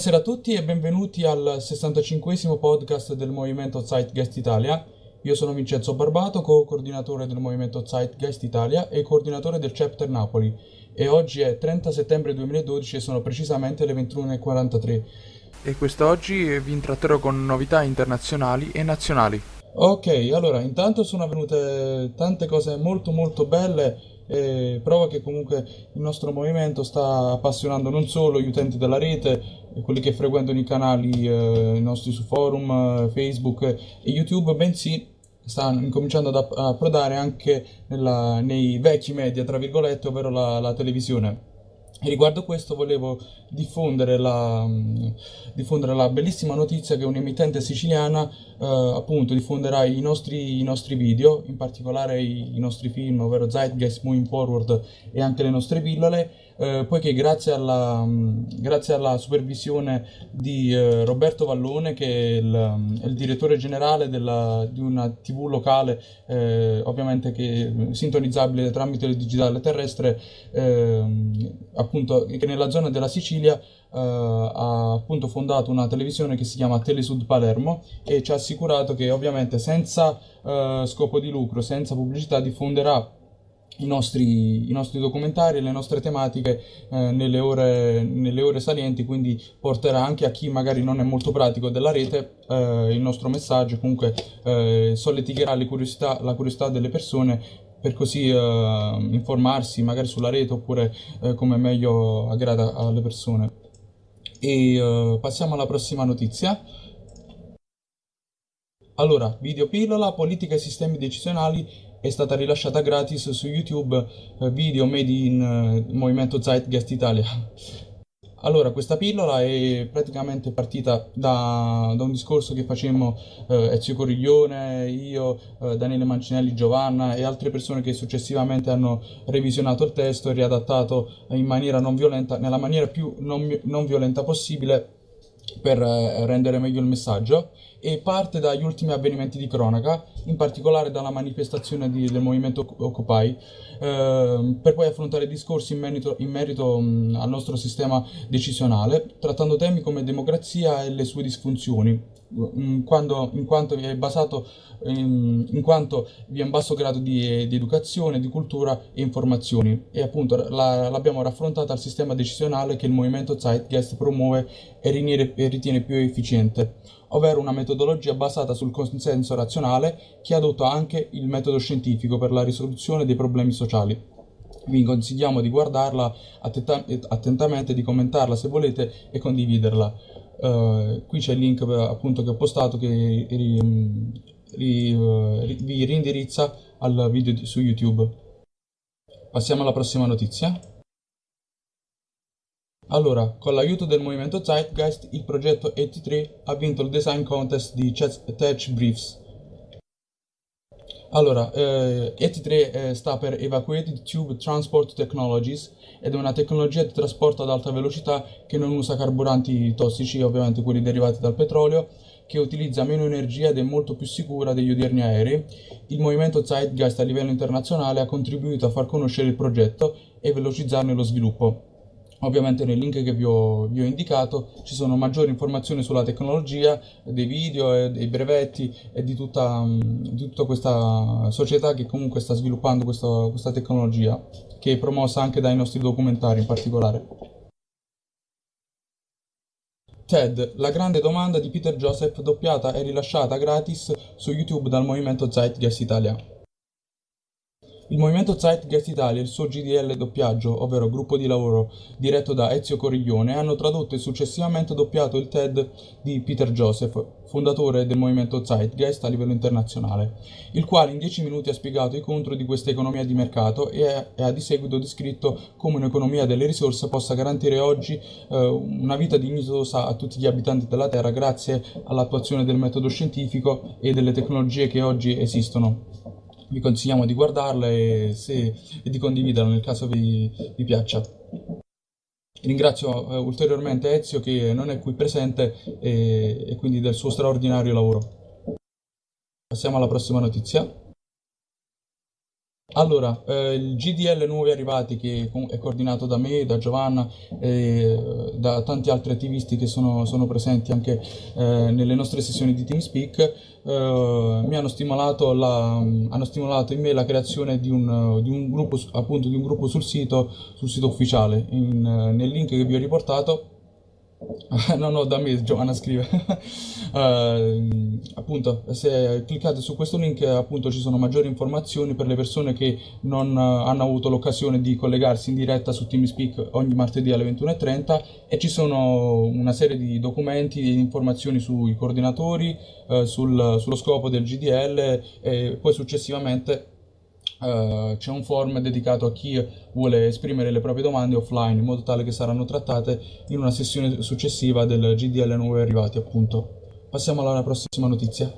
Buonasera a tutti e benvenuti al 65 podcast del Movimento Zeitgeist Italia. Io sono Vincenzo Barbato, co-coordinatore del Movimento Zeitgeist Italia e coordinatore del Chapter Napoli. E oggi è 30 settembre 2012 e sono precisamente le 21.43. E quest'oggi vi intratterò con novità internazionali e nazionali. Ok, allora intanto sono avvenute tante cose molto molto belle e prova che comunque il nostro movimento sta appassionando non solo gli utenti della rete, quelli che frequentano i canali eh, nostri su forum, eh, Facebook e YouTube, bensì sta incominciando ad approdare anche nella, nei vecchi media, tra virgolette, ovvero la, la televisione. E riguardo questo volevo diffondere la, diffondere la bellissima notizia che un'emittente siciliana eh, appunto diffonderà i nostri, i nostri, video, in particolare i, i nostri film, ovvero Zeitgeist Moving Forward e anche le nostre pillole, eh, poiché grazie alla, grazie alla, supervisione di eh, Roberto Vallone, che è il, è il direttore generale della, di una tv locale, eh, ovviamente che sintonizzabile tramite il digitale terrestre, ehm, appunto che nella zona della Sicilia Uh, ha appunto fondato una televisione che si chiama Telesud Palermo e ci ha assicurato che ovviamente senza uh, scopo di lucro, senza pubblicità diffonderà i nostri, i nostri documentari le nostre tematiche eh, nelle, ore, nelle, ore, salienti, quindi porterà anche a chi magari non è molto pratico della rete eh, il nostro messaggio, comunque eh, solleticherà curiosità, la curiosità delle persone per così eh, informarsi magari sulla rete oppure eh, come meglio aggrada alle persone. E eh, passiamo alla prossima notizia. Allora, video politica e sistemi decisionali è stata rilasciata gratis su YouTube eh, video made in eh, Movimento Zeitgeist Italia. Allora, questa pillola è praticamente partita da, da un discorso che facemmo eh, Ezio Coriglione, io, eh, Daniele Mancinelli, Giovanna e altre persone che successivamente hanno revisionato il testo e riadattato in maniera non violenta, nella maniera più non, non violenta possibile per eh, rendere meglio il messaggio e parte dagli ultimi avvenimenti di cronaca, in particolare dalla manifestazione di, del movimento Occupy, eh, per poi affrontare discorsi in merito, in merito mh, al nostro sistema decisionale, trattando temi come democrazia e le sue disfunzioni, in, quando, in quanto è basato in, in, quanto vi è un basso grado di, di, educazione, di cultura e informazioni e appunto la, l'abbiamo raffrontata al sistema decisionale che il movimento Zeitgeist promuove e ritiene, e ritiene più efficiente ovvero una metodologia basata sul consenso razionale che adotta anche il metodo scientifico per la risoluzione dei problemi sociali. Vi consigliamo di guardarla attentamente, di commentarla se volete e condividerla. Uh, qui c'è il link appunto che ho postato che ri, ri, ri, vi rindirizza al video di, su YouTube. Passiamo alla prossima notizia. Allora, con l'aiuto del movimento Zeitgeist, il progetto 83 ha vinto il design contest di Tech Briefs. Allora, eh, 83 eh, sta per Evacuated Tube Transport Technologies ed è una tecnologia di trasporto ad alta velocità che non usa carburanti tossici, ovviamente quelli derivati dal petrolio, che utilizza meno energia ed è molto più sicura degli odierni aerei. Il movimento Zeitgeist a livello internazionale ha contribuito a far conoscere il progetto e velocizzarne lo sviluppo. Ovviamente nel link che vi ho, vi ho, indicato ci sono maggiori informazioni sulla tecnologia, dei video, dei brevetti e di tutta, di tutta questa società che comunque sta sviluppando questa, questa tecnologia, che è promossa anche dai nostri documentari in particolare. TED, la grande domanda di Peter Joseph, doppiata e rilasciata gratis su YouTube dal movimento Zeitgeist Italia. Il movimento Zeitgeist Italia e il suo GDL doppiaggio, ovvero gruppo di lavoro diretto da Ezio Coriglione, hanno tradotto e successivamente doppiato il TED di Peter Joseph, fondatore del movimento Zeitgeist a livello internazionale, il quale in dieci minuti ha spiegato i contro di questa economia di mercato e, ha di seguito descritto come un'economia delle risorse possa garantire oggi eh, una vita dignitosa a tutti gli abitanti della Terra grazie all'attuazione del metodo scientifico e delle tecnologie che oggi esistono vi consigliamo di guardarla e, se, e di condividerla nel caso vi, vi piaccia. Ringrazio eh, ulteriormente Ezio che non è qui presente e, e quindi del suo straordinario lavoro. Passiamo alla prossima notizia. Allora, eh, il GDL Nuovi Arrivati che è coordinato da me, da Giovanna e eh, da tanti altri attivisti che sono, sono presenti anche eh, nelle nostre sessioni di TeamSpeak, eh, mi hanno stimolato, la, hanno stimolato, in me la creazione di un, di un, gruppo, appunto, di un gruppo sul sito, sul sito ufficiale. In, nel link che vi ho riportato no, no, da me Giovanna scrive. uh, appunto, se cliccate su questo link, appunto, ci sono maggiori informazioni per le persone che non uh, hanno avuto l'occasione di collegarsi in diretta su TeamSpeak ogni martedì alle 21.30 e ci sono una serie di documenti e informazioni sui coordinatori, uh, sul, sullo scopo del GDL e poi successivamente Uh, c'è un form dedicato a chi vuole esprimere le proprie domande offline in modo tale che saranno trattate in una sessione successiva del GDL Nuovi Arrivati appunto. Passiamo alla prossima notizia.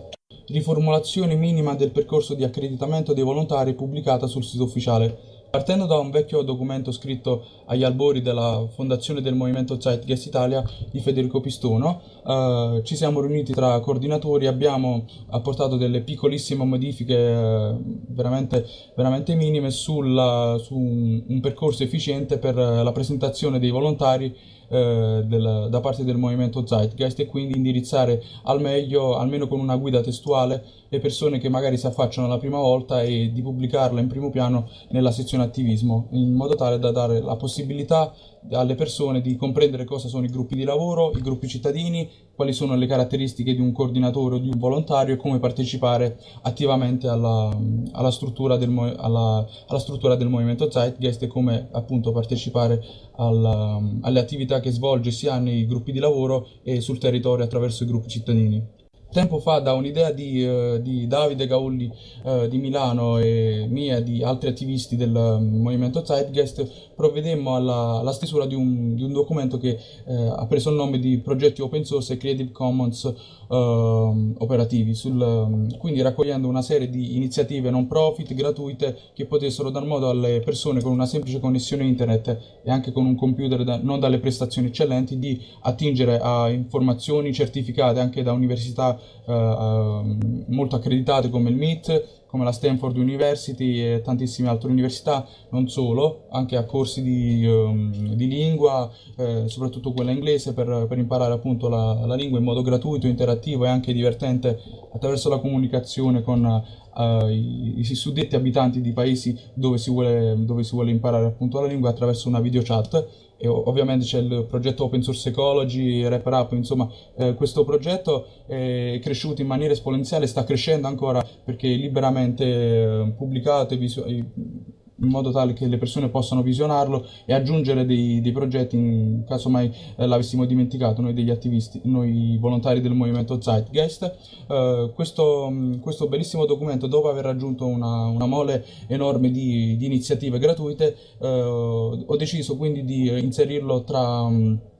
Riformulazione minima del percorso di accreditamento dei volontari pubblicata sul sito ufficiale. Partendo da un vecchio documento scritto agli albori della fondazione del movimento Zeitgeist Italia di Federico Pistono, eh, ci siamo riuniti tra coordinatori, abbiamo apportato delle piccolissime modifiche eh, veramente, veramente, minime sulla, su un, un percorso efficiente per la presentazione dei volontari eh, del, da parte del movimento Zeitgeist e quindi indirizzare al meglio, almeno con una guida testuale, le persone che magari si affacciano la prima volta e di pubblicarla in primo piano nella sezione attivismo, in modo tale da dare la possibilità alle persone di comprendere cosa sono i gruppi di lavoro, i gruppi cittadini, quali sono le caratteristiche di un coordinatore o di un volontario e come partecipare attivamente alla, alla, struttura, del, alla, alla struttura, del, movimento Zeitgeist e come appunto partecipare alle attività che svolge sia nei gruppi di lavoro e sul territorio attraverso i gruppi cittadini. Tempo fa, da un'idea di, uh, di, Davide Gaulli uh, di Milano e mia e di altri attivisti del um, movimento Zeitgeist, provvedemmo alla, alla stesura di un, di un, documento che uh, ha preso il nome di Progetti Open Source e Creative Commons operativi, sul, um, quindi raccogliendo una serie di iniziative non profit gratuite che potessero dar modo alle persone con una semplice connessione internet e anche con un computer da, non dalle prestazioni eccellenti di attingere a informazioni certificate anche da università ehm, molto accreditate come il MIT, come la Stanford University e tantissime altre università, non solo, anche a corsi di, um, di lingua, eh, soprattutto quella inglese, per, per imparare appunto la, la, lingua in modo gratuito, interattivo e anche divertente attraverso la comunicazione con uh, i, i, suddetti abitanti di paesi dove si vuole, dove si vuole imparare appunto la lingua attraverso una video chat e ovviamente c'è il progetto Open Source Ecology, Rapper Up, insomma eh, questo progetto è cresciuto in maniera esponenziale, sta crescendo ancora perché liberamente eh, e in modo tale che le persone possano visionarlo e aggiungere dei, dei progetti in caso mai eh, l'avessimo dimenticato noi degli attivisti, noi volontari del movimento Zeitgeist. Eh, questo, mm, questo, bellissimo documento, dopo aver raggiunto una, una mole enorme di, di iniziative gratuite, eh, ho deciso quindi di inserirlo tra...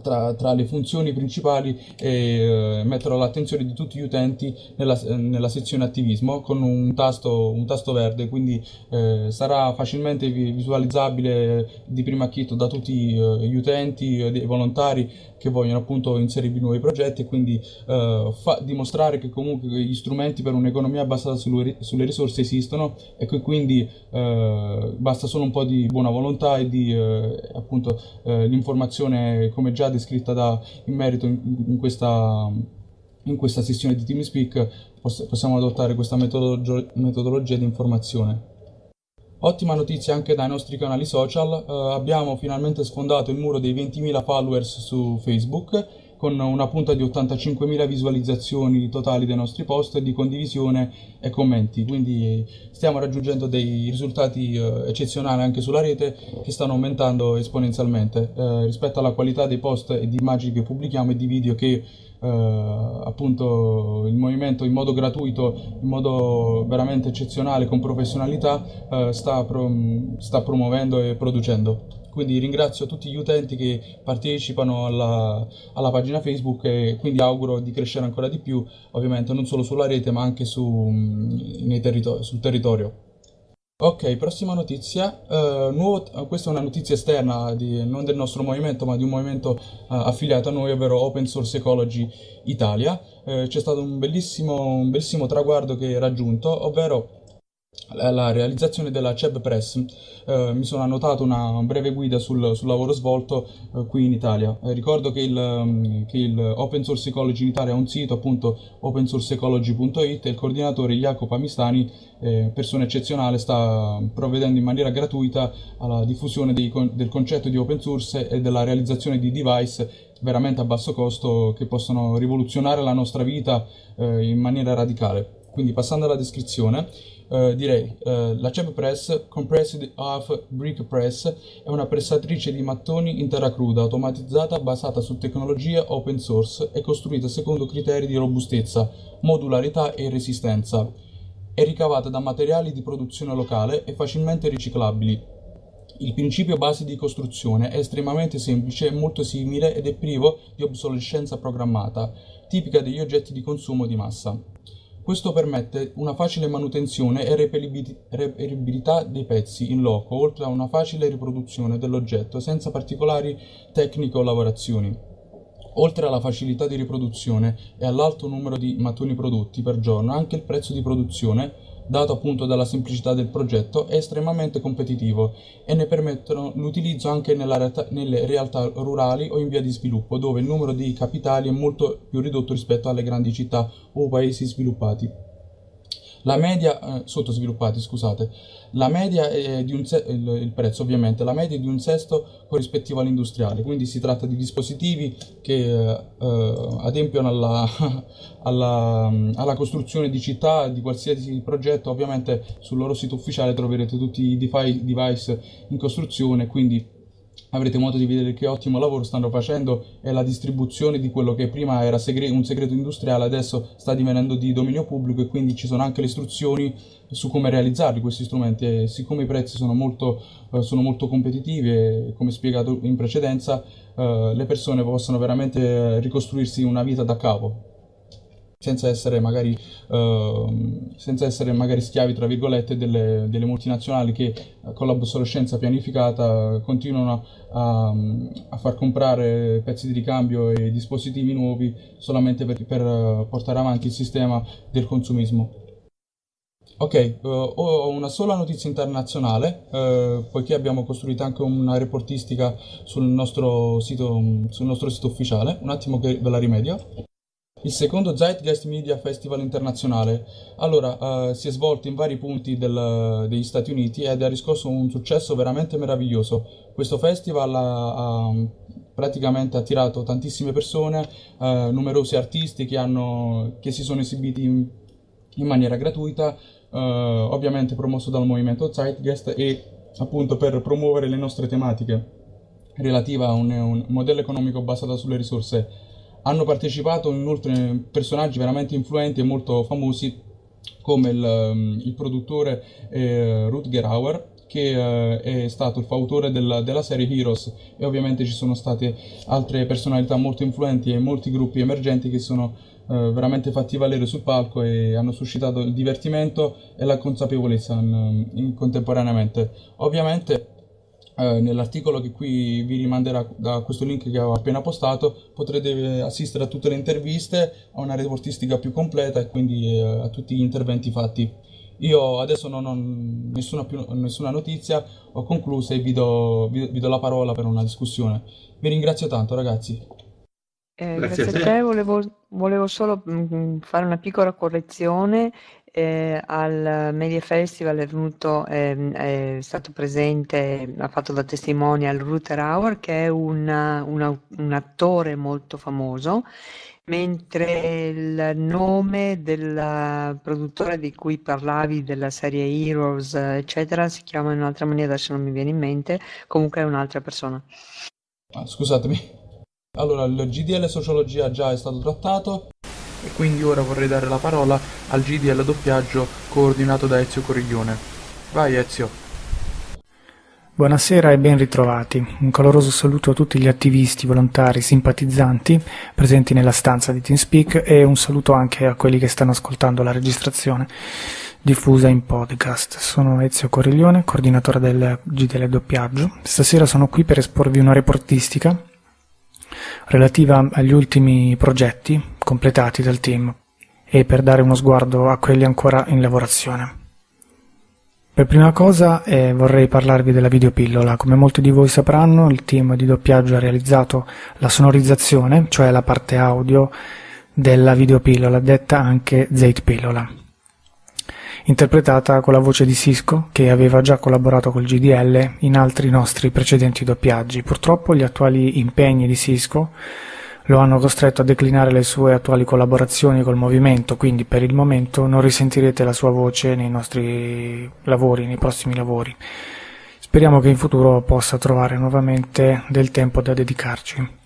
Tra, tra, le funzioni principali e eh, metterò l'attenzione di tutti gli utenti nella, nella sezione attivismo con un tasto, un tasto verde, quindi eh, sarà facilmente visualizzabile di primo acchito da tutti eh, gli utenti e i volontari che vogliono appunto inserirvi nuovi progetti e quindi eh, dimostrare che comunque gli strumenti per un'economia basata sulle, sulle, risorse esistono e che quindi eh, basta solo un po' di buona volontà e di eh, appunto l'informazione come già descritta da, in merito in, in, questa, in questa sessione di TeamSpeak possiamo adottare questa metodologia, metodologia di informazione. Ottima notizia anche dai nostri canali social, uh, abbiamo finalmente sfondato il muro dei 20.000 followers su Facebook con una punta di 85.000 visualizzazioni totali dei nostri post di condivisione e commenti, quindi stiamo raggiungendo dei risultati uh, eccezionali anche sulla rete che stanno aumentando esponenzialmente uh, rispetto alla qualità dei post e di immagini che pubblichiamo e di video che Uh, appunto il movimento in modo gratuito, in modo veramente eccezionale, con professionalità, uh, sta, pro sta promuovendo e producendo. Quindi ringrazio tutti gli utenti che partecipano alla, alla, pagina Facebook e quindi auguro di crescere ancora di più, ovviamente non solo sulla rete ma anche su, territori, sul territorio. Ok, prossima notizia. Uh, nuovo, questa è una notizia esterna, di, non del nostro movimento, ma di un movimento uh, affiliato a noi, ovvero Open Source Ecology Italia. Uh, C'è stato un bellissimo, un bellissimo traguardo che è raggiunto, ovvero la realizzazione della CEB Press. Eh, mi sono annotato una breve guida sul, sul lavoro svolto eh, qui in Italia. Eh, ricordo che il, um, che il, Open Source Ecology in Italia ha un sito, appunto opensourceecology.it e il coordinatore Jacopo Amistani, eh, persona eccezionale, sta provvedendo in maniera gratuita alla diffusione dei, del concetto di open source e della realizzazione di device veramente a basso costo che possono rivoluzionare la nostra vita eh, in maniera radicale. Quindi passando alla descrizione, eh, direi eh, la CEP Press Compressed Half Brick Press è una pressatrice di mattoni in terra cruda automatizzata basata su tecnologia open source e costruita secondo criteri di robustezza, modularità e resistenza. È ricavata da materiali di produzione locale e facilmente riciclabili. Il principio base di costruzione è estremamente semplice molto simile ed è privo di obsolescenza programmata, tipica degli oggetti di consumo di massa. Questo permette una facile manutenzione e reperibilità dei pezzi in loco, oltre a una facile riproduzione dell'oggetto senza particolari tecniche o lavorazioni. Oltre alla facilità di riproduzione e all'alto numero di mattoni prodotti per giorno, anche il prezzo di produzione dato appunto dalla semplicità del progetto, è estremamente competitivo e ne permettono l'utilizzo anche realtà, nelle realtà rurali o in via di sviluppo, dove il numero di capitali è molto più ridotto rispetto alle grandi città o paesi sviluppati. La media, eh, sottosviluppati, scusate, la media è di un se- il, il, prezzo ovviamente, la media è di un sesto corrispettivo all'industriale, quindi si tratta di dispositivi che eh, adempiono alla, alla, alla, costruzione di città, di qualsiasi progetto, ovviamente sul loro sito ufficiale troverete tutti i device in costruzione, quindi avrete modo di vedere che ottimo lavoro stanno facendo e la distribuzione di quello che prima era segre un segreto industriale adesso sta divenendo di dominio pubblico e quindi ci sono anche le istruzioni su come realizzarli questi strumenti. E siccome i prezzi sono molto, eh, sono molto competitivi e come spiegato in precedenza eh, le persone possono veramente ricostruirsi una vita da capo senza essere magari, uh, senza essere magari schiavi, tra virgolette, delle, delle multinazionali che uh, con l'obsolescenza pianificata continuano a, a, far comprare pezzi di ricambio e dispositivi nuovi solamente per, per uh, portare avanti il sistema del consumismo. Ok, uh, ho una sola notizia internazionale, uh, poiché abbiamo costruito anche una reportistica sul nostro sito, sul nostro sito ufficiale. Un attimo che ve la rimedio il secondo Zeitgeist Media Festival internazionale. Allora, uh, si è svolto in vari punti del, degli Stati Uniti ed ha riscosso un successo veramente meraviglioso. Questo festival ha, ha praticamente attirato tantissime persone, uh, numerosi artisti che, hanno, che, si sono esibiti in, in maniera gratuita, uh, ovviamente promosso dal movimento Zeitgeist e appunto per promuovere le nostre tematiche relative a un, un modello economico basato sulle risorse hanno partecipato inoltre personaggi veramente influenti e molto famosi come il, um, il produttore eh, Rutger Hauer che eh, è stato il fautore della, della, serie Heroes e ovviamente ci sono state altre personalità molto influenti e molti gruppi emergenti che sono eh, veramente fatti valere sul palco e hanno suscitato il divertimento e la consapevolezza in, in contemporaneamente. Ovviamente eh, nell'articolo che qui vi rimanderà da questo link che ho appena postato potrete assistere a tutte le interviste, a una reportistica più completa e quindi eh, a tutti gli interventi fatti. Io adesso non ho nessuna, più, nessuna notizia, ho concluso e vi do, vi, vi do, la parola per una discussione. Vi ringrazio tanto ragazzi. Eh, grazie, grazie, a te, volevo, volevo solo mh, mm, fare una piccola correzione eh, al Media Festival è venuto, eh, è stato presente, ha fatto da testimonial Ruther Hauer, che è una, una, un attore molto famoso, mentre il nome del produttore di cui parlavi, della serie Heroes, eccetera, si chiama in un'altra maniera, adesso non mi viene in mente, comunque è un'altra persona. Ah, scusatemi. Allora, il GDL Sociologia già è stato trattato, e quindi ora vorrei dare la parola al GDL doppiaggio coordinato da Ezio Coriglione. Vai Ezio. Buonasera e ben ritrovati. Un caloroso saluto a tutti gli attivisti, volontari, simpatizzanti presenti nella stanza di TeamSpeak e un saluto anche a quelli che stanno ascoltando la registrazione diffusa in podcast. Sono Ezio Coriglione, coordinatore del GDL doppiaggio. Stasera sono qui per esporvi una reportistica relativa agli ultimi progetti completati dal team e per dare uno sguardo a quelli ancora in lavorazione. Per prima cosa eh, vorrei parlarvi della videopillola. Come molti di voi sapranno, il team di doppiaggio ha realizzato la sonorizzazione, cioè la parte audio della videopillola, detta anche Pillola, interpretata con la voce di Cisco, che aveva già collaborato col GDL in altri nostri precedenti doppiaggi. Purtroppo gli attuali impegni di Cisco lo hanno costretto a declinare le sue attuali collaborazioni col movimento, quindi per il momento non risentirete la sua voce nei nostri lavori, nei prossimi lavori. Speriamo che in futuro possa trovare nuovamente del tempo da dedicarci.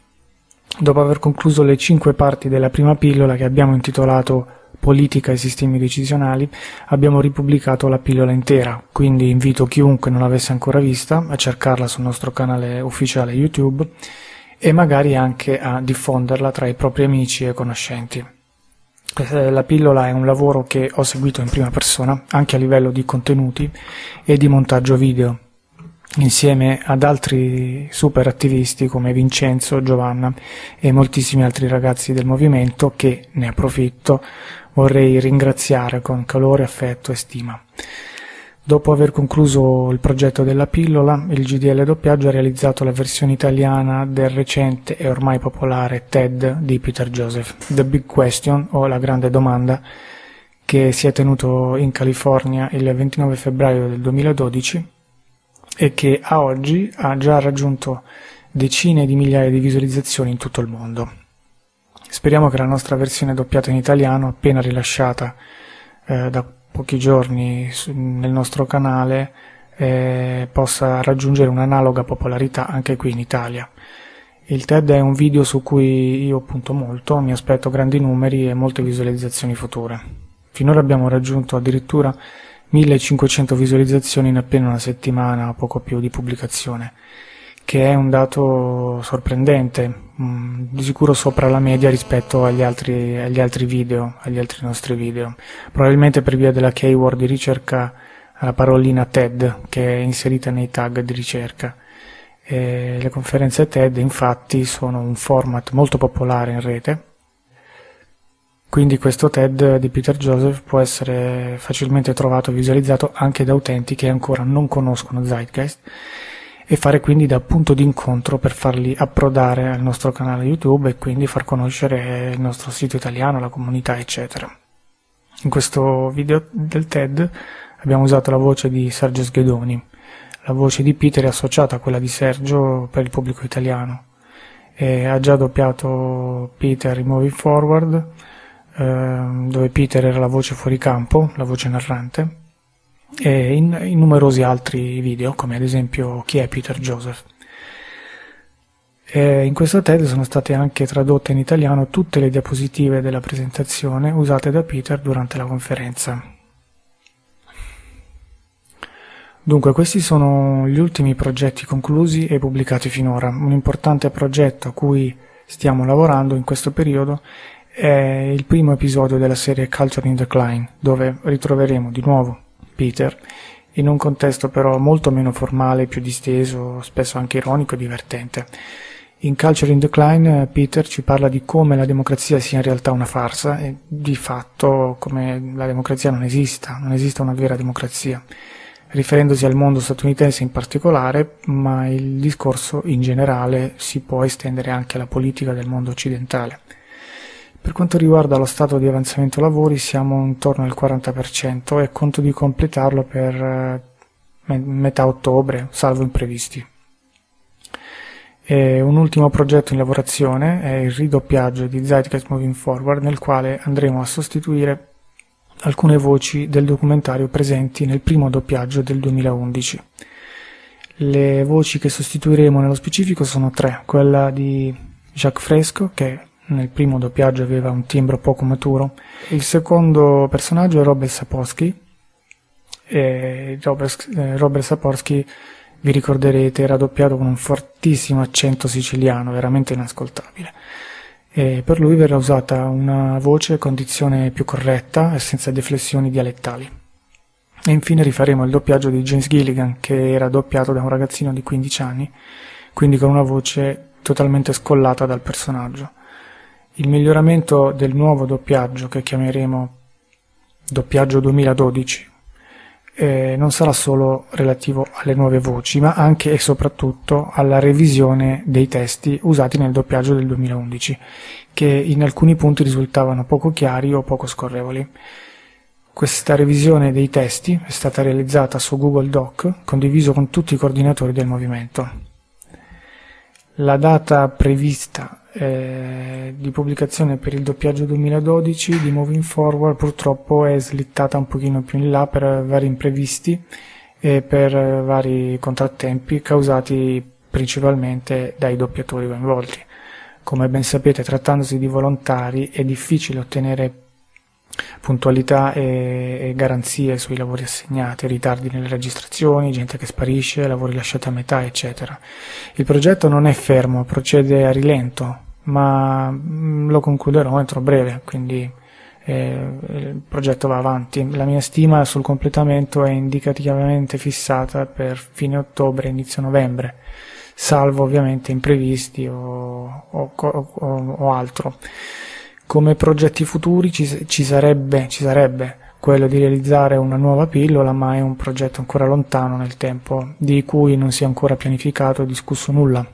Dopo aver concluso le cinque parti della prima pillola che abbiamo intitolato Politica e sistemi decisionali, abbiamo ripubblicato la pillola intera, quindi invito chiunque non l'avesse ancora vista a cercarla sul nostro canale ufficiale YouTube e magari anche a diffonderla tra i propri amici e conoscenti. Eh, la pillola è un lavoro che ho seguito in prima persona, anche a livello di contenuti e di montaggio video, insieme ad altri super attivisti come Vincenzo, Giovanna e moltissimi altri ragazzi del movimento che, ne approfitto, vorrei ringraziare con calore, affetto e stima. Dopo aver concluso il progetto della pillola, il GDL doppiaggio ha realizzato la versione italiana del recente e ormai popolare TED di Peter Joseph, The Big Question o La Grande Domanda, che si è tenuto in California il 29 febbraio del 2012 e che a oggi ha già raggiunto decine di migliaia di visualizzazioni in tutto il mondo. Speriamo che la nostra versione doppiata in italiano, appena rilasciata eh, da pochi giorni nel nostro canale eh, possa raggiungere un'analoga popolarità anche qui in Italia. Il TED è un video su cui io punto molto, mi aspetto grandi numeri e molte visualizzazioni future. Finora abbiamo raggiunto addirittura 1500 visualizzazioni in appena una settimana o poco più di pubblicazione che è un dato sorprendente, mm, di sicuro sopra la media rispetto agli altri, agli altri video, agli altri nostri video. Probabilmente per via della keyword di ricerca la parolina TED che è inserita nei tag di ricerca. E le conferenze TED infatti sono un format molto popolare in rete, quindi questo TED di Peter Joseph può essere facilmente trovato e visualizzato anche da utenti che ancora non conoscono Zeitgeist e fare quindi da punto di incontro per farli approdare al nostro canale YouTube e quindi far conoscere il nostro sito italiano, la comunità, eccetera. In questo video del TED abbiamo usato la voce di Sergio Sghedoni. La voce di Peter è associata a quella di Sergio per il pubblico italiano. E ha già doppiato Peter in Moving Forward, dove Peter era la voce fuori campo, la voce narrante, e in, in numerosi altri video, come ad esempio Chi è Peter Joseph. E in questo TED sono state anche tradotte in italiano tutte le diapositive della presentazione usate da Peter durante la conferenza. Dunque, questi sono gli ultimi progetti conclusi e pubblicati finora. Un importante progetto a cui stiamo lavorando in questo periodo è il primo episodio della serie Culture in Decline, dove ritroveremo di nuovo Peter, in un contesto però molto meno formale, più disteso, spesso anche ironico e divertente. In Culture in Decline Peter ci parla di come la democrazia sia in realtà una farsa e di fatto come la democrazia non esista, non esista una vera democrazia, riferendosi al mondo statunitense in particolare, ma il discorso in generale si può estendere anche alla politica del mondo occidentale. Per quanto riguarda lo stato di avanzamento lavori siamo intorno al 40% e conto di completarlo per eh, metà ottobre, salvo imprevisti. E un ultimo progetto in lavorazione è il ridoppiaggio di Zeitgeist Moving Forward nel quale andremo a sostituire alcune voci del documentario presenti nel primo doppiaggio del 2011. Le voci che sostituiremo nello specifico sono tre, quella di Jacques Fresco, che nel primo doppiaggio aveva un timbro poco maturo. Il secondo personaggio è Robert Sapolsky. E Robert, eh, Robert Sapolsky, vi ricorderete, era doppiato con un fortissimo accento siciliano, veramente inascoltabile. E per lui verrà usata una voce con dizione più corretta e senza deflessioni dialettali. E infine rifaremo il doppiaggio di James Gilligan, che era doppiato da un ragazzino di 15 anni, quindi con una voce totalmente scollata dal personaggio. Il miglioramento del nuovo doppiaggio che chiameremo doppiaggio 2012 eh, non sarà solo relativo alle nuove voci, ma anche e soprattutto alla revisione dei testi usati nel doppiaggio del 2011, che in alcuni punti risultavano poco chiari o poco scorrevoli. Questa revisione dei testi è stata realizzata su Google Doc, condiviso con tutti i coordinatori del movimento. La data prevista eh, di pubblicazione per il doppiaggio 2012 di Moving Forward purtroppo è slittata un pochino più in là per vari imprevisti e per vari contrattempi causati principalmente dai doppiatori coinvolti. Come ben sapete, trattandosi di volontari, è difficile ottenere puntualità e, e, garanzie sui lavori assegnati, ritardi nelle registrazioni, gente che sparisce, lavori lasciati a metà, eccetera. Il progetto non è fermo, procede a rilento, ma mm, lo concluderò entro breve, quindi eh, il progetto va avanti. La mia stima sul completamento è indicativamente fissata per fine ottobre, inizio novembre, salvo ovviamente imprevisti o, o, o, o altro. Come progetti futuri ci, ci, sarebbe, ci sarebbe quello di realizzare una nuova pillola, ma è un progetto ancora lontano nel tempo, di cui non si è ancora pianificato o discusso nulla.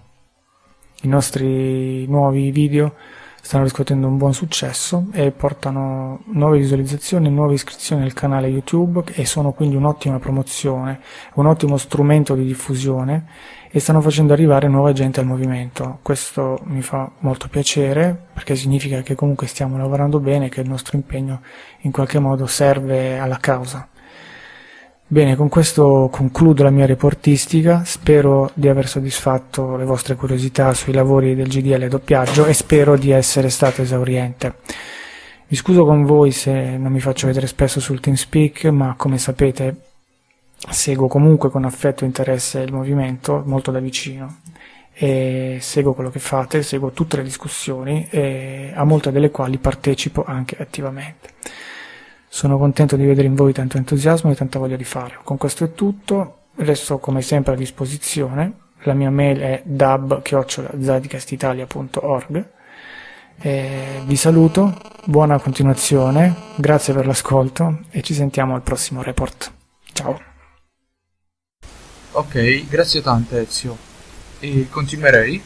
I nostri nuovi video stanno riscuotendo un buon successo e portano nuove visualizzazioni e nuove iscrizioni al canale YouTube e sono quindi un'ottima promozione, un ottimo strumento di diffusione e stanno facendo arrivare nuova gente al movimento. Questo mi fa molto piacere perché significa che comunque stiamo lavorando bene e che il nostro impegno in qualche modo serve alla causa. Bene, con questo concludo la mia reportistica, spero di aver soddisfatto le vostre curiosità sui lavori del GDL doppiaggio e spero di essere stato esauriente. Mi scuso con voi se non mi faccio vedere spesso sul TeamSpeak, ma come sapete seguo comunque con affetto e interesse il movimento molto da vicino e seguo quello che fate, seguo tutte le discussioni e a molte delle quali partecipo anche attivamente. Sono contento di vedere in voi tanto entusiasmo e tanta voglia di fare. Con questo è tutto, resto come sempre a disposizione. La mia mail è dab.zadicastitalia.org Vi saluto, buona continuazione, grazie per l'ascolto e ci sentiamo al prossimo report. Ciao. Ok, grazie tante Ezio. E continuerei?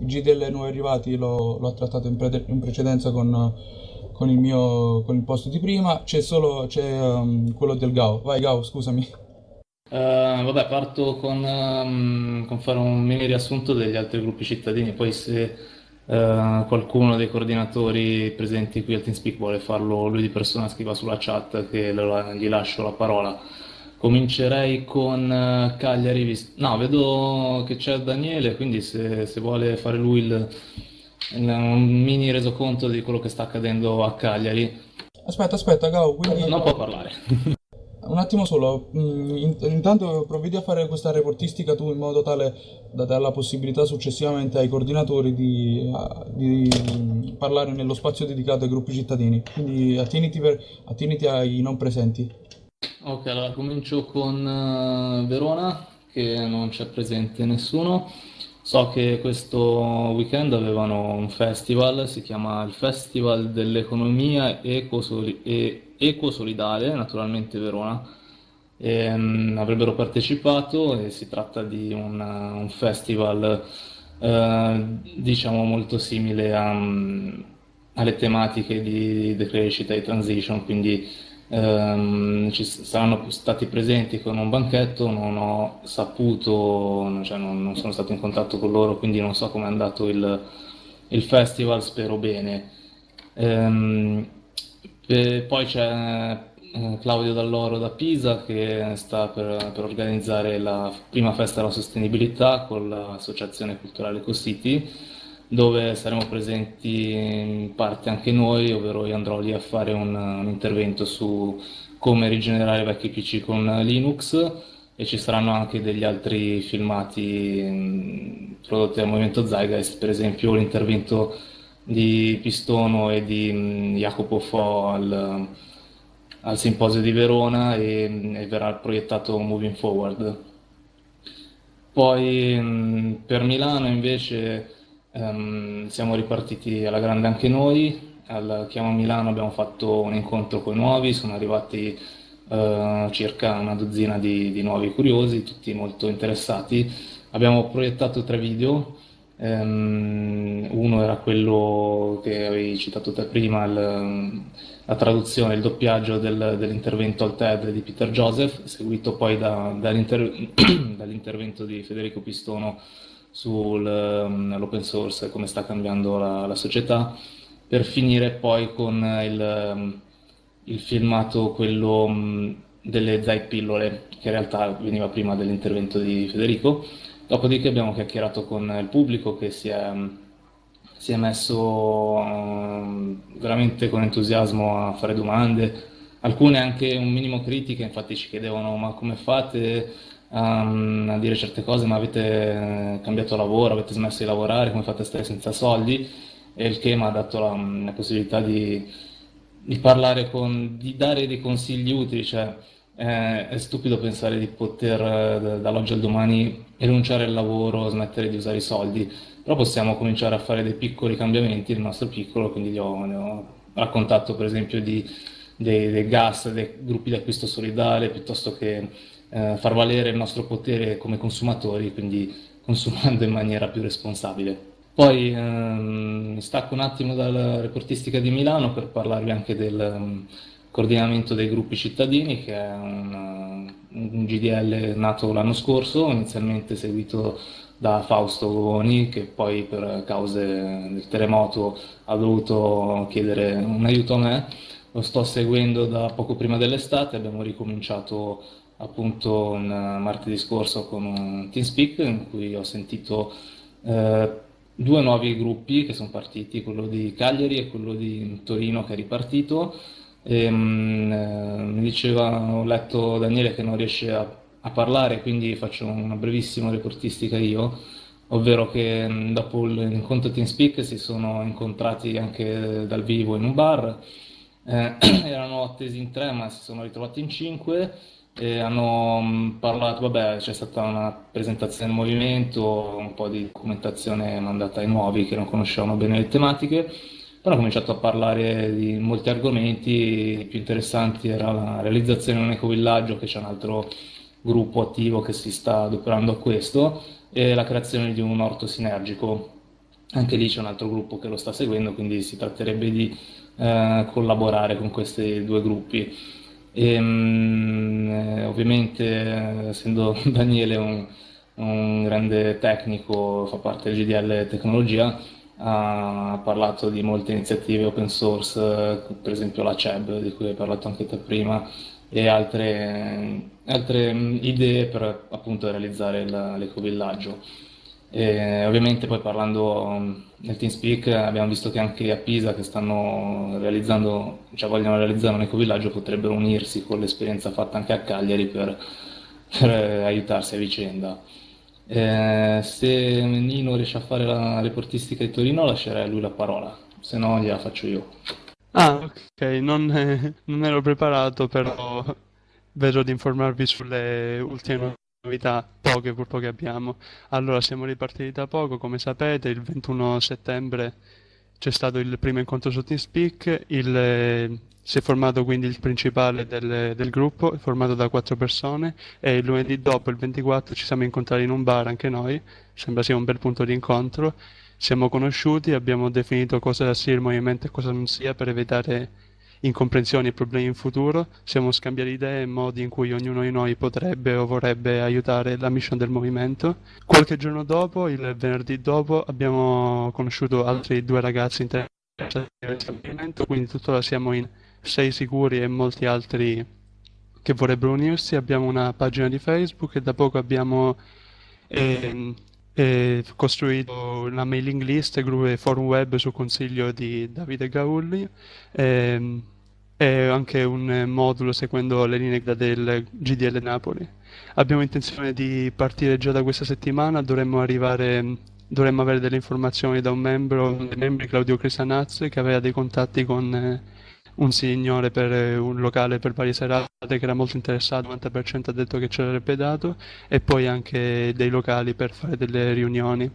Il G delle nuovi arrivati l'ho trattato in, pre in precedenza con con il mio con il posto di prima, c'è solo c'è, um, quello del Gao. Vai Gao, scusami. Uh, vabbè, parto con, um, con, fare un mini riassunto degli altri gruppi cittadini, poi se uh, qualcuno dei coordinatori presenti qui al TeamSpeak vuole farlo lui di persona scriva sulla chat che gli lascio la parola. Comincerei con uh, Cagliari, no, vedo che c'è Daniele, quindi se, se vuole fare lui il, un mini resoconto di quello che sta accadendo a Cagliari. Aspetta, aspetta, Gao, quindi... Non può parlare. Un attimo solo, mm, intanto provvedi a fare questa reportistica tu in modo tale da dare la possibilità successivamente ai coordinatori di, di parlare nello spazio dedicato ai gruppi cittadini. Quindi attieniti, per, attieniti ai non presenti. Ok, allora comincio con uh, Verona, che non c'è presente nessuno. So che questo weekend avevano un festival, si chiama il Festival dell'Economia Ecosoli- e Ecosolidale, naturalmente Verona. E, um, avrebbero partecipato e si tratta di un, un festival uh, diciamo molto simile a, alle tematiche di decrescita e transition, quindi ehm, ci saranno stati presenti con un banchetto, non ho saputo, cioè non, non, sono stato in contatto con loro, quindi non so come è andato il, il festival, spero bene. Ehm, poi c'è eh, Claudio Dall'Oro da Pisa che sta per, per, organizzare la prima festa della sostenibilità con l'associazione culturale EcoCity dove saremo presenti in parte anche noi, ovvero io andrò lì a fare un, un intervento su come rigenerare vecchi PC con Linux e ci saranno anche degli altri filmati mh, prodotti dal movimento Zeitgeist, per esempio l'intervento di Pistono e di mh, Jacopo Fo al, al simposio di Verona e, e, verrà proiettato Moving Forward. Poi per Milano invece Um, siamo ripartiti alla grande anche noi, al Chiamo Milano abbiamo fatto un incontro con i nuovi, sono arrivati eh, circa una dozzina di, di, nuovi curiosi, tutti molto interessati. Abbiamo proiettato tre video, um, uno era quello che avevi citato te prima, il, la traduzione, il doppiaggio del, dell'intervento al TED di Peter Joseph, seguito poi da, dall'inter, dall'intervento di Federico Pistono sull'open source e come sta cambiando la, la, società, per finire poi con il il filmato, quello delle pillole, che in realtà veniva prima dell'intervento di Federico. Dopodiché abbiamo chiacchierato con il pubblico che si è, si è messo uh, veramente con entusiasmo a fare domande, alcune anche un minimo critiche, infatti ci chiedevano ma come fate um, a dire certe cose, ma avete cambiato lavoro, avete smesso di lavorare, come fate a stare senza soldi? E il che mi ha dato la, la possibilità di di parlare con, di dare dei consigli utili, cioè eh, è stupido pensare di poter eh, dall'oggi al domani rinunciare al lavoro, smettere di usare i soldi, però possiamo cominciare a fare dei piccoli cambiamenti nel nostro piccolo, quindi gli ho, ho raccontato per esempio di, dei, dei, gas, dei gruppi di acquisto solidale, piuttosto che eh, far valere il nostro potere come consumatori, quindi consumando in maniera più responsabile. Poi ehm, stacco un attimo dalla reportistica di Milano per parlarvi anche del um, coordinamento dei gruppi cittadini, che è un, un GDL nato l'anno scorso, inizialmente seguito da Fausto Govoni, che poi per cause del terremoto ha dovuto chiedere un aiuto a me. Lo sto seguendo da poco prima dell'estate, abbiamo ricominciato appunto un martedì scorso con un TeamSpeak in cui ho sentito eh, due nuovi gruppi che sono partiti, quello di Cagliari e quello di Torino che è ripartito. E, ehm, eh, mi diceva, ho letto Daniele che non riesce a, a, parlare, quindi faccio una brevissima reportistica io, ovvero che mh, dopo l'incontro TeamSpeak si sono incontrati anche dal vivo in un bar, eh, erano attesi in tre ma si sono ritrovati in cinque e hanno mm, parlato, vabbè, c'è stata una presentazione del movimento, un po' di documentazione mandata ai nuovi che non conoscevano bene le tematiche, poi hanno cominciato a parlare di molti argomenti, i più interessanti era la realizzazione di un ecovillaggio, che c'è un altro gruppo attivo che si sta adoperando a questo, e la creazione di un orto sinergico. Anche lì c'è un altro gruppo che lo sta seguendo, quindi si tratterebbe di eh, collaborare con questi due gruppi. E, ehm, eh, ovviamente, essendo Daniele un, un, grande tecnico, fa parte del GDL Tecnologia, ha parlato di molte iniziative open source, per esempio la CEB, di cui hai parlato anche te prima, e altre, altre idee per appunto realizzare l'ecovillaggio. E ovviamente poi parlando um, nel TeamSpeak abbiamo visto che anche a Pisa che stanno realizzando, cioè vogliono realizzare un ecovillaggio potrebbero unirsi con l'esperienza fatta anche a Cagliari per, per aiutarsi a vicenda. Eh, se Nino riesce a fare la reportistica di Torino lascerei a lui la parola, se no gliela faccio io. Ah, ok, non, eh, non ero preparato, però vedo di informarvi sulle ultime novità, poche purtroppo che abbiamo. Allora, siamo ripartiti da poco, come sapete, il 21 settembre c'è stato il primo incontro su TeamSpeak, il, si è formato quindi il principale del, del, gruppo, formato da quattro persone, e il lunedì dopo, il 24, ci siamo incontrati in un bar anche noi, sembra sia un bel punto di incontro. Siamo conosciuti, abbiamo definito cosa sia il movimento e cosa non sia per evitare incomprensioni e problemi in futuro, siamo scambiare idee e modi in cui ognuno di noi potrebbe o vorrebbe aiutare la mission del movimento. Qualche giorno dopo, il venerdì dopo, abbiamo conosciuto altri due ragazzi interessati nel movimento, quindi tuttora siamo in sei sicuri e molti altri che vorrebbero unirsi. Abbiamo una pagina di Facebook e da poco abbiamo eh, eh, costruito una mailing list e forum web su consiglio di Davide Gaulli. Eh, e anche un modulo seguendo le linee del GDL Napoli. Abbiamo intenzione di partire già da questa settimana, dovremmo arrivare dovremmo avere delle informazioni da un membro, dei membri, Claudio Crisanazzo, che aveva dei contatti con eh, un signore per eh, un locale per varie serate che era molto interessato, il 90% ha detto che ce l'avrebbe dato, e poi anche dei locali per fare delle riunioni.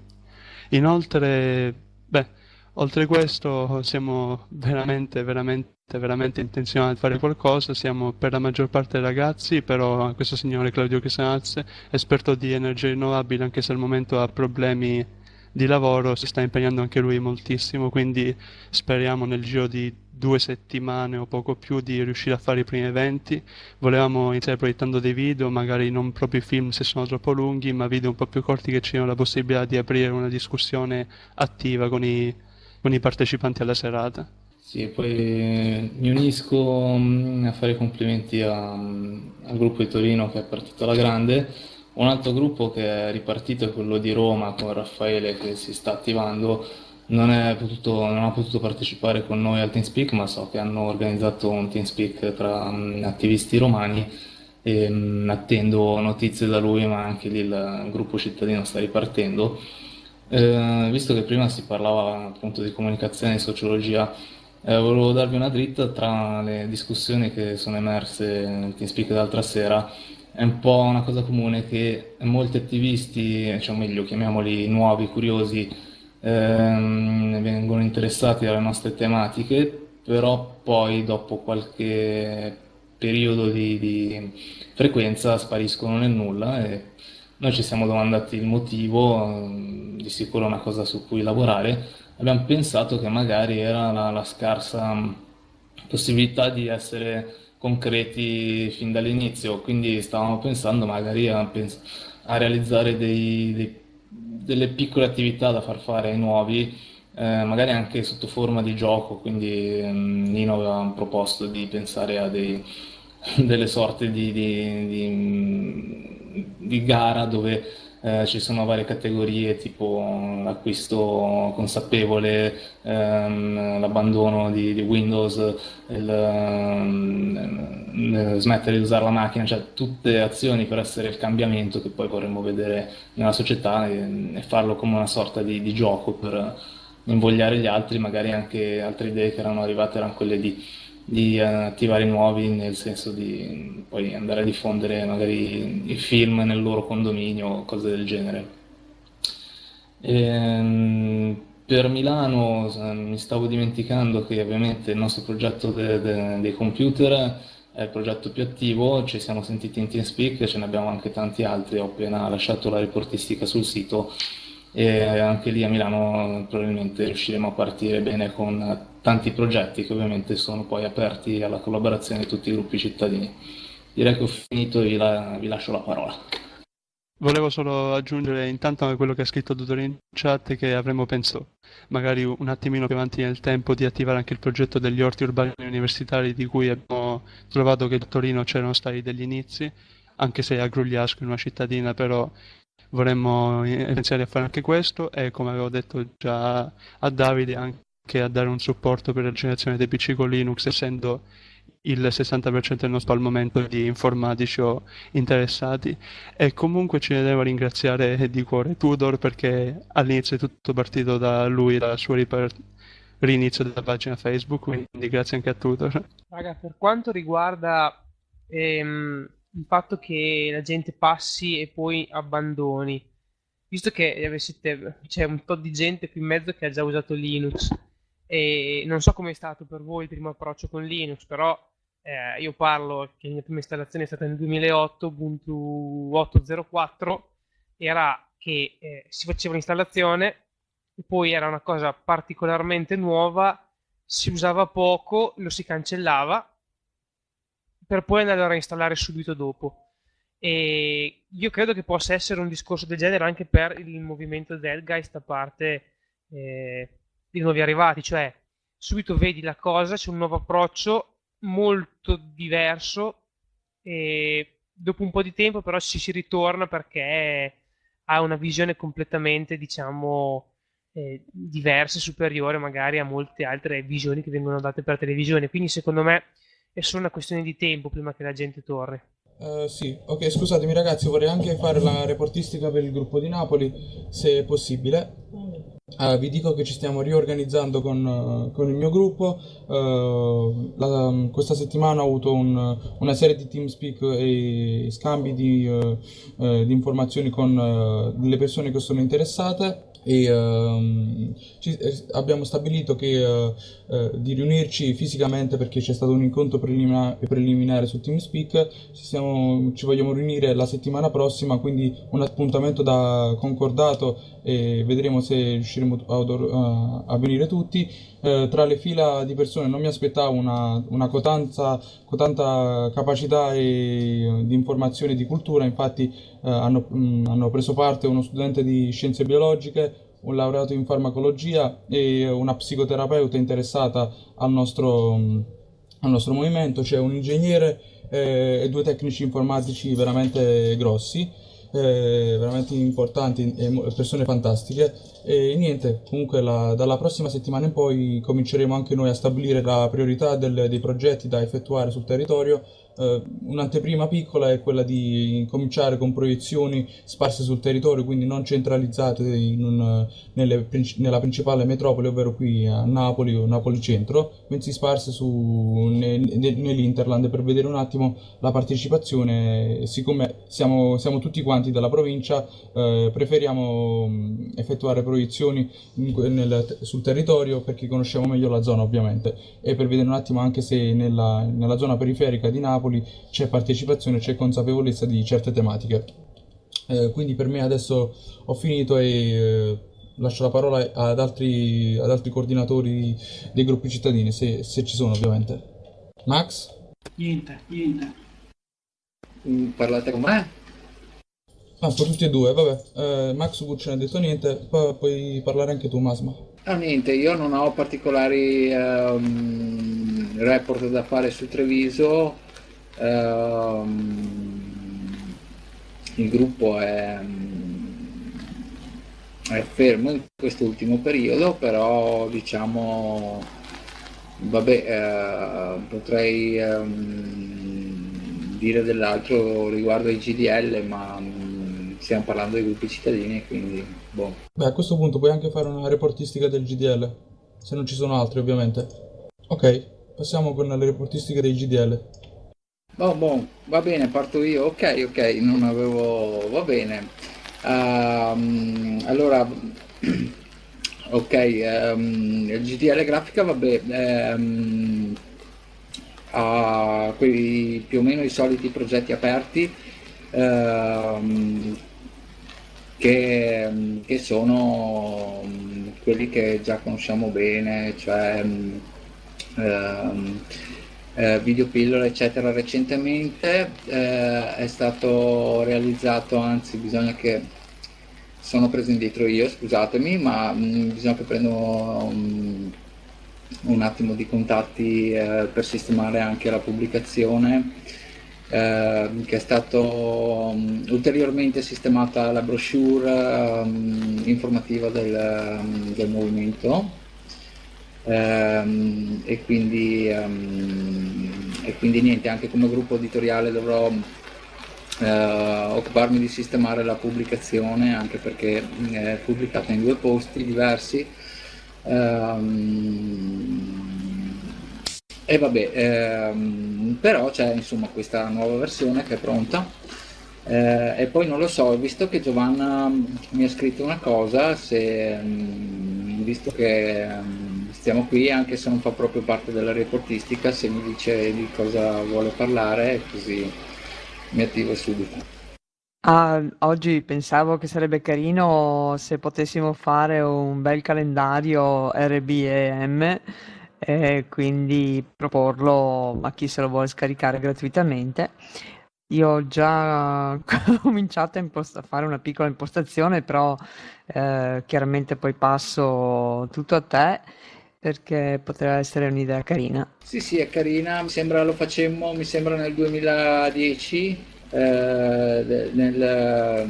Inoltre, beh, Oltre questo siamo veramente, veramente, veramente intenzionati a fare qualcosa, siamo per la maggior parte ragazzi, però questo signore Claudio Chisanazze, esperto di energie rinnovabili, anche se al momento ha problemi di lavoro, si sta impegnando anche lui moltissimo, quindi speriamo nel giro di due settimane o poco più di riuscire a fare i primi eventi. Volevamo iniziare proiettando dei video, magari non proprio film se sono troppo lunghi, ma video un po' più corti che ci diano la possibilità di aprire una discussione attiva con i con i partecipanti alla serata. Sì, poi mi unisco mm, a fare complimenti a- al gruppo di Torino che è partito alla grande. Un altro gruppo che è ripartito è quello di Roma con Raffaele che si sta attivando. Non, potuto, non ha potuto partecipare con noi al TeamSpeak, ma so che hanno organizzato un TeamSpeak tra mm, attivisti romani e mm, attendo notizie da lui, ma anche lì il gruppo cittadino sta ripartendo. Eh, visto che prima si parlava appunto di comunicazione e sociologia, eh, volevo darvi una dritta tra le discussioni che sono emerse nel TeamSpeak l'altra sera. È un po' una cosa comune che molti attivisti, cioè meglio chiamiamoli nuovi, curiosi, ehm, vengono interessati dalle nostre tematiche, però poi dopo qualche periodo di, di frequenza spariscono nel nulla e noi ci siamo domandati il motivo, mm, di sicuro una cosa su cui lavorare. Abbiamo pensato che magari era la, la scarsa possibilità di essere concreti fin dall'inizio, quindi stavamo pensando magari a, a realizzare dei, dei, delle piccole attività da far fare ai nuovi, eh, magari anche sotto forma di gioco, quindi mm, Nino aveva proposto di pensare a dei, delle sorte di, di, di di gara dove eh, ci sono varie categorie tipo l'acquisto consapevole, ehm, l'abbandono di, di Windows, il, ehm, smettere di usare la macchina, cioè tutte azioni per essere il cambiamento che poi vorremmo vedere nella società e, e farlo come una sorta di, di gioco per invogliare gli altri, magari anche altre idee che erano arrivate erano quelle di di eh, attivare nuovi, nel senso di poi andare a diffondere magari i film nel loro condominio, cose del genere. Ehm, per Milano mi stavo dimenticando che ovviamente il nostro progetto de, de, dei computer è il progetto più attivo, ci siamo sentiti in TeamSpeak, ce ne abbiamo anche tanti altri, ho appena lasciato la reportistica sul sito e anche lì a Milano probabilmente riusciremo a partire bene con tanti progetti che ovviamente sono poi aperti alla collaborazione di tutti i gruppi cittadini. Direi che ho finito e vi, la, vi lascio la parola. Volevo solo aggiungere intanto a quello che ha scritto Dottor in chat che avremmo pensato magari un attimino più avanti nel tempo di attivare anche il progetto degli orti urbani universitari di cui abbiamo trovato che a Torino c'erano stati degli inizi, anche se a Grugliasco in una cittadina, però vorremmo iniziare a fare anche questo e come avevo detto già a Davide anche a dare un supporto per la generazione dei PC con Linux essendo il 60% del nostro al momento di informatici o interessati e comunque ci devo ringraziare di cuore Tudor perché all'inizio è tutto partito da lui dal suo rinizio della pagina Facebook quindi grazie anche a Tudor Raga, per quanto riguarda ehm, il fatto che la gente passi e poi abbandoni. Visto che c'è un po' di gente qui in mezzo che ha già usato Linux e non so com'è stato per voi il primo approccio con Linux, però eh, io parlo che la mia prima installazione è stata nel 2008, Ubuntu 8.04, era che eh, si faceva l'installazione poi era una cosa particolarmente nuova, si usava poco, lo si cancellava per poi andare a reinstallare subito dopo. E io credo che possa essere un discorso del genere anche per il movimento Delgeist da parte eh, di nuovi arrivati, cioè subito vedi la cosa, c'è un nuovo approccio molto diverso e dopo un po' di tempo però ci si ritorna perché ha una visione completamente, diciamo, eh, diversa e superiore magari a molte altre visioni che vengono date per televisione. Quindi secondo me è solo una questione di tempo prima che la gente torni. Uh, sì, ok, scusatemi ragazzi, vorrei anche fare la reportistica per il gruppo di Napoli, se possibile. Uh, vi dico che ci stiamo riorganizzando con, uh, con il mio gruppo. Uh, la, questa settimana ho avuto un, una serie di TeamSpeak e scambi di, di informazioni con le persone che sono interessate e uh, ci, eh, abbiamo stabilito che, di riunirci fisicamente perché c'è stato un incontro prelima- preliminare su TeamSpeak, ci, siamo, ci, vogliamo riunire la settimana prossima, quindi un appuntamento da concordato e vedremo se riusciremo a, a venire tutti. Eh, tra le fila di persone non mi aspettavo una, una cotanza, cotanta capacità e, di informazione e di cultura, infatti eh, hanno, mh, hanno preso parte uno studente di scienze biologiche, un laureato in farmacologia e una psicoterapeuta interessata al nostro, al nostro movimento, c'è un ingegnere eh, e due tecnici informatici veramente grossi eh, veramente importanti e persone fantastiche. E niente, comunque la, dalla prossima settimana in poi cominceremo anche noi a stabilire la priorità del, dei progetti da effettuare sul territorio Uh, un'anteprima piccola è quella di cominciare con proiezioni sparse sul territorio, quindi non centralizzate un, nelle, nella principale metropoli, ovvero qui a Napoli o Napoli Centro, bensì sparse ne, ne, nell'Interland per vedere un attimo la partecipazione. Siccome siamo, siamo tutti quanti della provincia, uh, preferiamo mm, effettuare proiezioni in, nel, sul territorio perché conosciamo meglio la zona ovviamente e per vedere un attimo anche se nella, nella zona periferica di Napoli Napoli c'è partecipazione, c'è consapevolezza di certe tematiche. Eh, quindi per me adesso ho finito e eh, lascio la parola ad altri, ad altri coordinatori dei gruppi cittadini, se, se, ci sono ovviamente. Max? Niente, niente. Mm, parlate con me? Ah, per tutti e due, vabbè. Eh, Max Gucci non ha detto niente, poi puoi parlare anche tu, Masma. Ah, niente, io non ho particolari um, report da fare su Treviso, Ehm, il gruppo è, è fermo in quest'ultimo periodo, però diciamo, vabbè, eh, potrei ehm, dire dell'altro riguardo ai GDL, ma mm, stiamo parlando dei gruppi cittadini, quindi boh. Beh, a questo punto puoi anche fare una reportistica del GDL, se non ci sono altri ovviamente. Ok, passiamo con le reportistiche dei GDL. Oh, boh, va bene, parto io. Ok, ok, non avevo... va bene. Um, allora, ok, um, il GDL grafica, vabbè, um, ha quei più o meno i soliti progetti aperti che, che, sono quelli che già conosciamo bene, cioè eh, videopillola eccetera recentemente eh, è stato realizzato anzi bisogna che sono preso indietro io scusatemi ma mh, mm, bisogna che prendo um, un attimo di contatti eh, per sistemare anche la pubblicazione eh, che è stato um, ulteriormente sistemata la brochure um, informativa del, del movimento ehm, e, quindi, ehm, e, quindi, niente, anche come gruppo editoriale dovrò eh, occuparmi di sistemare la pubblicazione anche perché è pubblicata in due posti diversi. Ehm, e vabbè ehm, però c'è insomma questa nuova versione che è pronta. Eh, e poi non lo so, visto che Giovanna mi ha scritto una cosa, se, visto che stiamo qui anche se non fa proprio parte della reportistica, se mi dice di cosa vuole parlare così mi attivo subito. Ah, oggi pensavo che sarebbe carino se potessimo fare un bel calendario RBEM e quindi proporlo a chi se lo vuole scaricare gratuitamente. Io ho già cominciato a, a fare una piccola impostazione, però eh, chiaramente poi passo tutto a te perché potrebbe essere un'idea carina. Sì, sì, è carina, mi sembra lo facemmo, mi sembra nel 2010, eh, nel...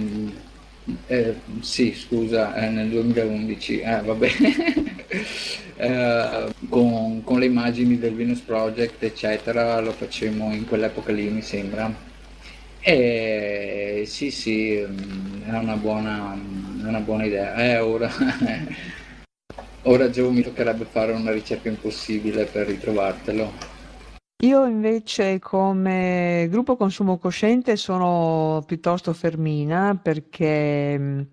Eh, sì, scusa, eh, nel 2011, eh, va bene, eh, con, con, le immagini del Venus Project, eccetera, lo facemmo in quell'epoca lì, mi sembra. E sì, sì, mm, è una buona, una buona idea. Eh, ora ora Gio mi toccherebbe fare una ricerca impossibile per ritrovartelo. Io invece come gruppo consumo cosciente sono piuttosto fermina perché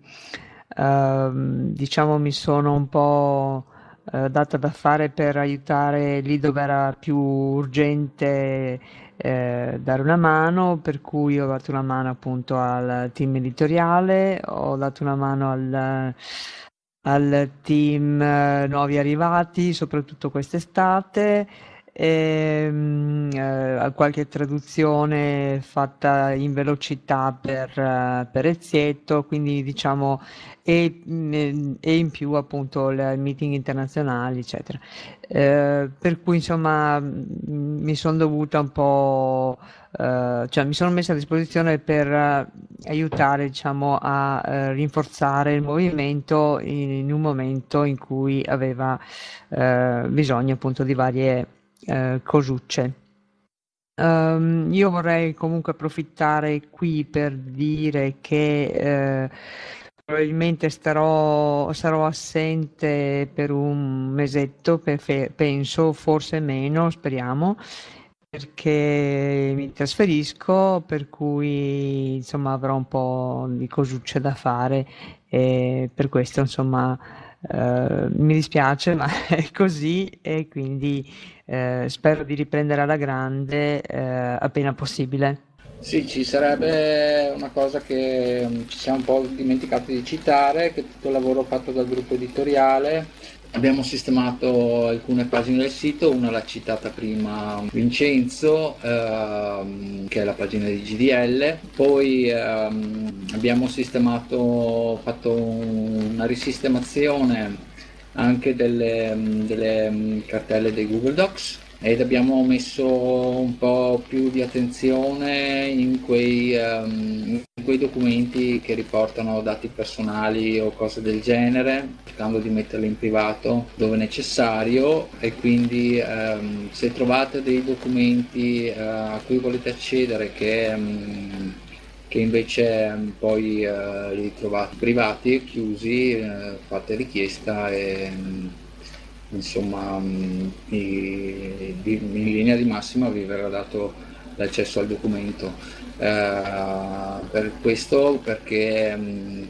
eh, diciamo mi sono un po' eh, data da fare per aiutare lì dove era più urgente eh, dare una mano, per cui ho dato una mano appunto al team editoriale, ho dato una mano al, al team eh, nuovi arrivati, soprattutto quest'estate ehm, eh, qualche traduzione fatta in velocità per, uh, per Ezietto, quindi diciamo e, mm, e, in più appunto i meeting internazionali, eccetera. Eh, per cui insomma mm, mi sono dovuta un po', eh, cioè mi sono messa a disposizione per uh, aiutare diciamo a rinforzare il movimento in, in, un momento in cui aveva bisogno appunto di varie eh, cosucce. Um, io vorrei comunque approfittare qui per dire che eh, probabilmente starò, sarò assente per un mesetto, per, penso, forse meno, speriamo, perché mi trasferisco, per cui insomma avrò un po' di cosucce da fare e per questo insomma eh, mi dispiace, ma è così e quindi eh, spero di riprendere alla grande eh, appena possibile. Sì, ci sarebbe una cosa che mm, ci siamo un po' dimenticati di citare, che tutto il lavoro fatto dal gruppo editoriale Abbiamo sistemato alcune pagine del sito, una l'ha citata prima Vincenzo, ehm, che è la pagina di GDL, poi ehm, abbiamo sistemato, fatto una risistemazione anche delle, delle cartelle dei Google Docs. Ed abbiamo messo un po' più di attenzione in quei, um, in quei, documenti che riportano dati personali o cose del genere, cercando di metterli in privato dove necessario. E quindi um, se trovate dei documenti uh, a cui volete accedere che, um, che invece poi uh, li trovate privati chiusi, uh, fate richiesta e insomma in linea di massima vi verrà dato l'accesso al documento. Eh, per questo perché,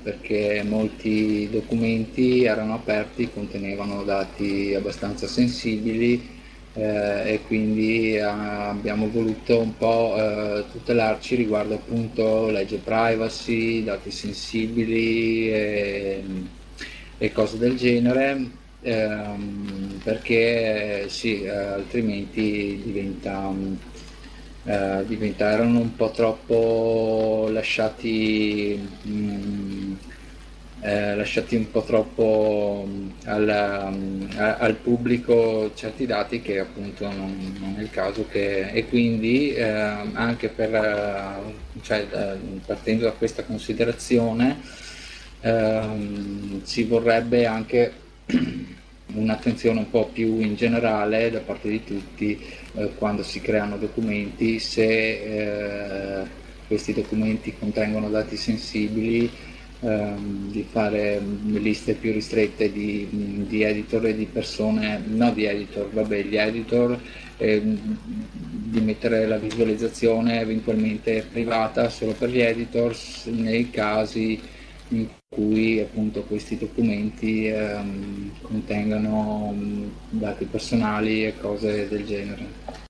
perché, molti documenti erano aperti, contenevano dati abbastanza sensibili eh, e quindi eh, abbiamo voluto un po' eh, tutelarci riguardo appunto legge privacy, dati sensibili e, e cose del genere ehm, perché sì, eh, altrimenti diventa, eh, diventa, erano un po' troppo lasciati, mh, mm, eh, lasciati un po' troppo al, al, pubblico certi dati che appunto non, non, è il caso che, e quindi eh, anche per, cioè, partendo da questa considerazione ehm, si vorrebbe anche un'attenzione un po' più in generale da parte di tutti eh, quando si creano documenti, se eh, questi documenti contengono dati sensibili, ehm, di fare liste più ristrette di, di, editor e di persone, no di editor, vabbè gli editor, ehm, di mettere la visualizzazione eventualmente privata solo per gli editors nei casi in cui appunto questi documenti ehm, contengano mm, dati personali e cose del genere.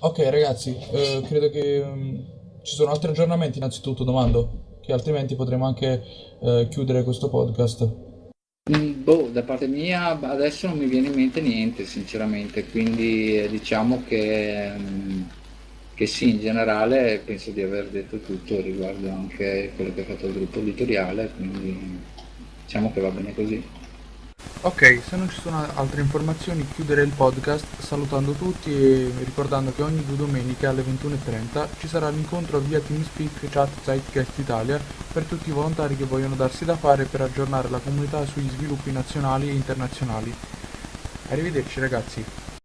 Ok ragazzi, eh, credo che um, ci sono altri aggiornamenti innanzitutto domando, che altrimenti potremo anche eh, chiudere questo podcast. Mm, boh, da parte mia adesso non mi viene in mente niente sinceramente, quindi eh, diciamo che... Um, che sì, in generale penso di aver detto tutto riguardo anche quello che ha fatto il gruppo editoriale, quindi diciamo che va bene così. Ok, se non ci sono altre informazioni chiuderei il podcast salutando tutti e ricordando che ogni due domeniche alle 21.30 ci sarà l'incontro via TeamSpeak Chat Zeitgeist Italia per tutti i volontari che vogliono darsi da fare per aggiornare la comunità sugli sviluppi nazionali e internazionali. Arrivederci ragazzi!